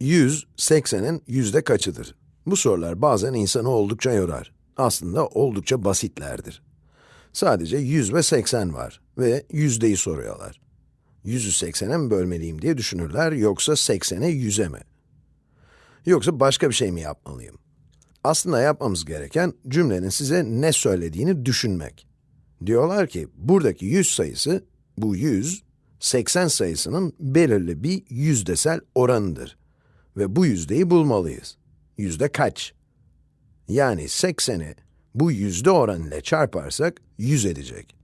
100, 80'in yüzde kaçıdır? Bu sorular bazen insanı oldukça yorar. Aslında oldukça basitlerdir. Sadece 100 ve 80 var ve yüzdeyi soruyorlar. 100'ü 80'e mi bölmeliyim diye düşünürler yoksa 80'e 100'e mi? Yoksa başka bir şey mi yapmalıyım? Aslında yapmamız gereken cümlenin size ne söylediğini düşünmek. Diyorlar ki buradaki 100 sayısı, bu 100, 80 sayısının belirli bir yüzdesel oranıdır. Ve bu yüzdeyi bulmalıyız. Yüzde kaç? Yani 80'i bu yüzde oran ile çarparsak 100 edecek.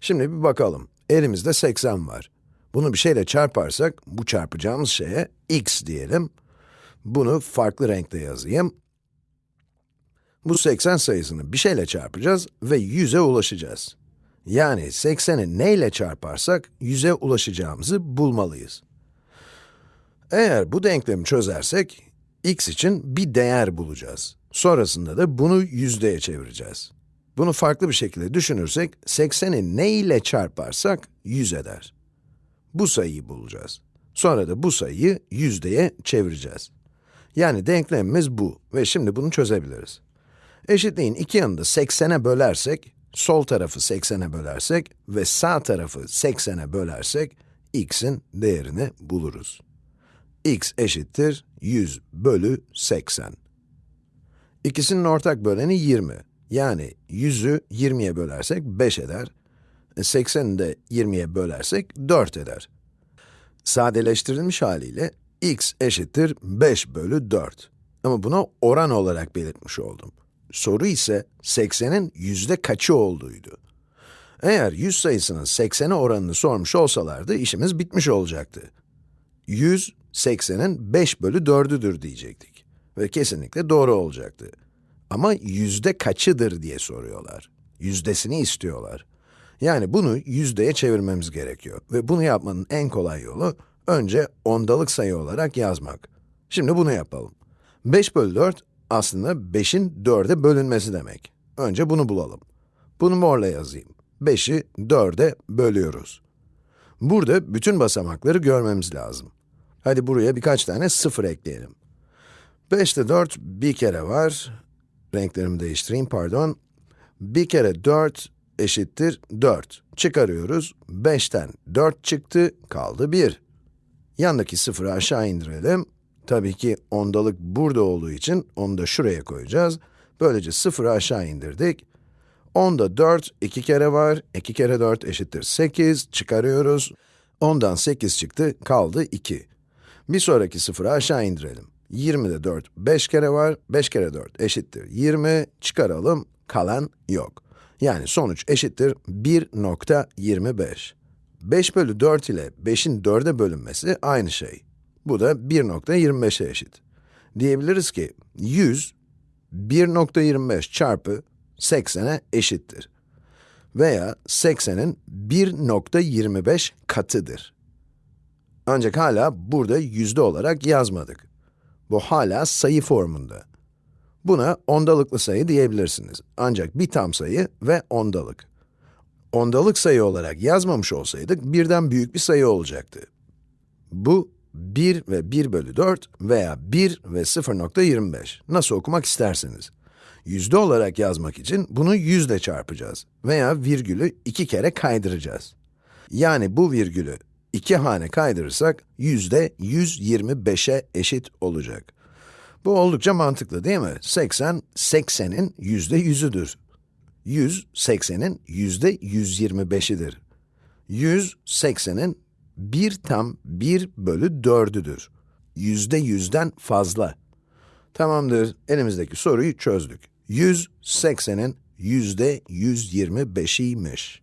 Şimdi bir bakalım. Elimizde 80 var. Bunu bir şeyle çarparsak, bu çarpacağımız şeye x diyelim. Bunu farklı renkte yazayım. Bu 80 sayısını bir şeyle çarpacağız ve 100'e ulaşacağız. Yani 80'i neyle çarparsak 100'e ulaşacağımızı bulmalıyız. Eğer bu denklemi çözersek, x için bir değer bulacağız. Sonrasında da bunu yüzdeye çevireceğiz. Bunu farklı bir şekilde düşünürsek, 80'i ne ile çarparsak 100 eder. Bu sayıyı bulacağız. Sonra da bu sayıyı yüzdeye çevireceğiz. Yani denklemimiz bu ve şimdi bunu çözebiliriz. Eşitliğin iki yanını da 80'e bölersek, sol tarafı 80'e bölersek ve sağ tarafı 80'e bölersek, x'in değerini buluruz. X eşittir 100 bölü 80. İkisinin ortak böleni 20. Yani 100'ü 20'ye bölersek 5 eder. 80'i de 20'ye bölersek 4 eder. Sadeleştirilmiş haliyle x eşittir 5 bölü 4. Ama buna oran olarak belirtmiş oldum. Soru ise 80'in yüzde kaçı olduğuydu. Eğer 100 sayısının 80'e oranını sormuş olsalardı işimiz bitmiş olacaktı. 100, 80'in 5 bölü 4'üdür diyecektik. Ve kesinlikle doğru olacaktı. Ama yüzde kaçıdır diye soruyorlar. Yüzdesini istiyorlar. Yani bunu yüzdeye çevirmemiz gerekiyor. Ve bunu yapmanın en kolay yolu, önce ondalık sayı olarak yazmak. Şimdi bunu yapalım. 5 bölü 4, aslında 5'in 4'e bölünmesi demek. Önce bunu bulalım. Bunu morla yazayım. 5'i 4'e bölüyoruz. Burada bütün basamakları görmemiz lazım. Hadi buraya birkaç tane sıfır ekleyelim. 5'te 4 bir kere var. Renklerimi değiştireyim, pardon. Bir kere 4 eşittir 4. Çıkarıyoruz. 5'ten 4 çıktı, kaldı 1. Yandaki sıfırı aşağı indirelim. Tabii ki ondalık burada olduğu için onu da şuraya koyacağız. Böylece sıfırı aşağı indirdik. Onda 4 iki kere var. 2 kere 4 eşittir 8. Çıkarıyoruz. Ondan 8 çıktı, kaldı 2. Bir sonraki sıfırı aşağı indirelim. 20'de 4 5 kere var. 5 kere 4 eşittir 20. Çıkaralım, kalan yok. Yani sonuç eşittir 1.25. 5 bölü 4 ile 5'in 4'e bölünmesi aynı şey. Bu da 1.25'e eşit. Diyebiliriz ki 100, 1.25 çarpı 80'e eşittir. Veya 80'in 1.25 katıdır. Ancak hala burada yüzde olarak yazmadık. Bu hala sayı formunda. Buna ondalıklı sayı diyebilirsiniz. Ancak bir tam sayı ve ondalık. Ondalık sayı olarak yazmamış olsaydık birden büyük bir sayı olacaktı. Bu 1 ve 1 bölü 4 veya 1 ve 0.25. Nasıl okumak isterseniz. Yüzde olarak yazmak için bunu yüzle çarpacağız veya virgülü iki kere kaydıracağız. Yani bu virgülü iki hane kaydırırsak yüzde 125'e eşit olacak. Bu oldukça mantıklı değil mi? 80, 80'in yüzde yüzüdür. 100, 80'in yüzde 125'idir. 100, 80'in 1 tam 1 bölü 4'üdür. Yüzde yüzden fazla. Tamamdır, elimizdeki soruyu çözdük. 100, 80'in yüzde 125'iymiş.